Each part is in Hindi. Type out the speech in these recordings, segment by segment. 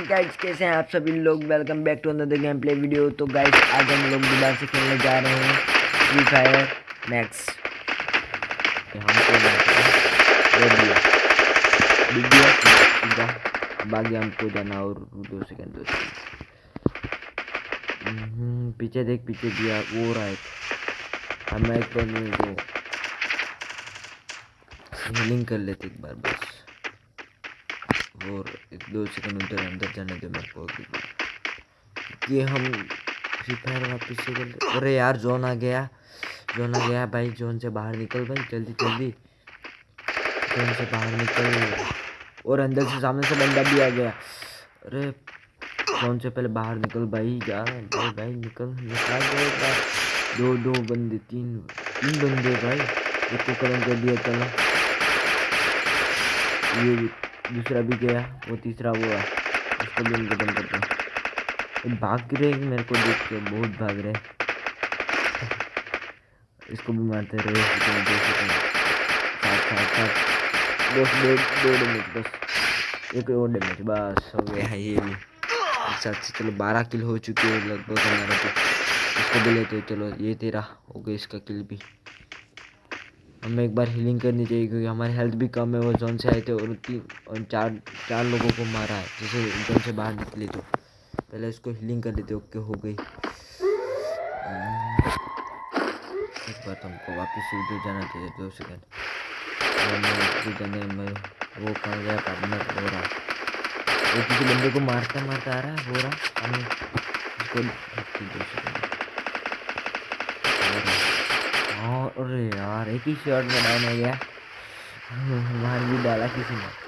गाइस, कैसे हैं आप सभी लोग? Welcome back to another gameplay video तो गाइस, आज हम लोग दोबारा से खेलने जा रहे हैं फ्री फायर मैक्स अब हमको जाना और दो सेकंड दो सेकंड पीछे देख, पीछे दिया। वो रहा एक हम एक बार हीलिंग कर लेते एक बार, बस। और एक दो सेकंड उधर अंदर जाने दो मेरे को कि हम फ्री फायर वापस से कर अरे यार, जोन आ गया। जोन आ गया भाई, जोन से बाहर निकल भाई, जल्दी जल्दी। जोन से बाहर निकल। और अंदर से सामने से बंदा भी आ गया। अरे, जोन से पहले बाहर निकल भाई, जा भाई भाई, निकल। निकल गया दो दो बंदे, तीन तीन बंदे भाई। एक को करंट कर दिया चलो। ये दूसरा भी गया, वो तीसरा वो है। उसको भी बंद करते हैं। भाग रहे मेरे को देख के, बहुत भाग रहे इसको भी मारते रहे बस, दो दो बस। एक और डैमेज बस, हो गया। ये भी। अच्छा अच्छा चलो, बारह किल हो चुके हैं लगभग हमारा तो। इसको भी लेते चलो, ये तेरा हो गया इसका किल भी। हमें एक बार हीलिंग करनी चाहिए क्योंकि हमारी हेल्थ भी कम है, वो जोन से आए थे और तीन और चार चार लोगों को मारा है, जैसे जोन से बाहर निकले तो। पहले इसको हीलिंग कर लेते ओके हो गई। एक बार तो हमको वापस उधर जाना चाहिए, दो सेकेंड में वो कहाँ गया पार्टनर हो रहा वो किसी बंदे को मारता मारता आ रहा है, हो रहा हमें, इसको, दो सेकेंड हाँ अरे यार, एक ही शॉट में डाउन हो गया। मार भी डाला किसी ने।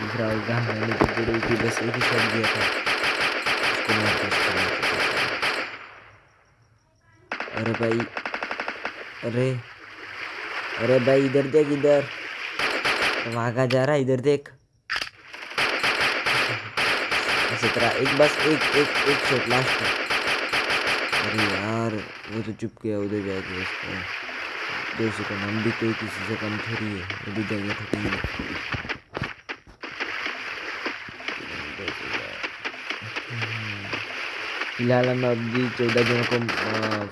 दूसरा होगा मैंने तो बड़ी थी बस एक ही शॉट दिया था। उसको मार अरे भाई, अरे अरे भाई, इधर देख, इधर। भागा जा रहा है, इधर देख। इसी तरह, एक बस, एक एक एक शॉट लास्ट अरे यार, वो तो चुप गया उधर जाके उसको। दो सेकंड हम भी कोई किसी से कम थोड़ी है, वो भी जाएँगे ठकेंगे फ़िलहाल हम अभी चौदह जनों को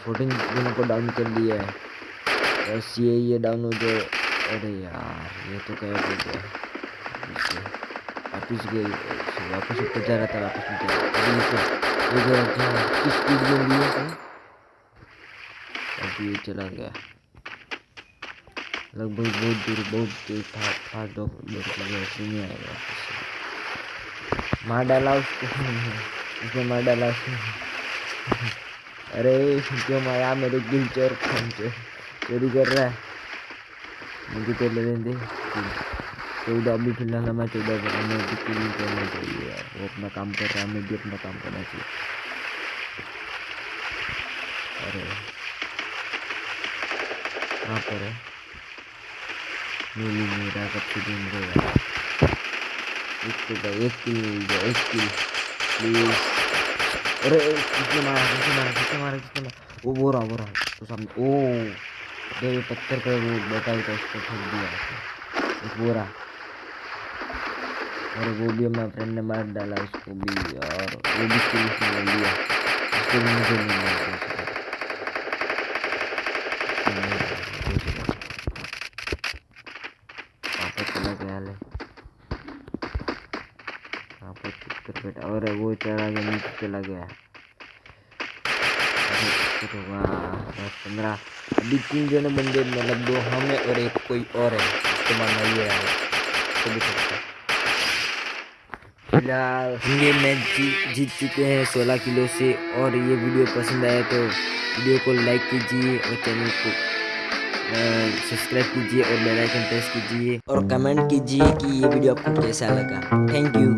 फोर्टीन जनों को डाउन कर दिया है। बस ये ये डाउन हो जाए अरे यार, ये तो क्या हो गया। वापिस गई वापस ऊपर जा रहा था, वापस नीचे ये गया किस स्पीड में लिए थे अब ये चला गया। लगभग बहुत दूर बहुत दूर था था दो नहीं आएगा मार डाला उसको उसने मार डाला उसको अरे, क्यों मारा मेरे दिल चोर चोरी कर रहा है। मुझे तो ले दे। चौदह अभी फ़िलहाल हमें चौदह पर हमें नहीं करना चाहिए यार? वो अपना काम कर रहा है हमें भी अपना काम करना चाहिए। अरे। कहाँ पर है? मिली मेरा कब से दिन गया एक तो भाई एक किल मिल गया एक किल प्लीज़ अरे किसने मारा किसने मारा किसने मारा किसने मारा वो वो रहा वो रहा तो सामने ओ दे ये पत्थर पे वो बैठा हुआ उसको ठोक दिया एक वो रहा और वो भी हमारे फ्रेंड ने मार डाला उसको भी और वो भी किल से लिया उसको भी मुझे नहीं मार चला गया ले यहाँ पर चित्र बैठा और वो चला गया, नीचे चला गया। पंद्रह। अभी तीन जने बंदे मतलब दो हम और एक कोई और है उसको मारना ये है। तो भी सकता फ़िलहाल हम ये मैच जीत जीत चुके हैं सोलह किलो से, और ये वीडियो पसंद आया तो वीडियो को लाइक कीजिए और चैनल को सब्सक्राइब कीजिए और बेल आइकन प्रेस कीजिए। और कमेंट कीजिए कि ये वीडियो आपको कैसा लगा। Thank you.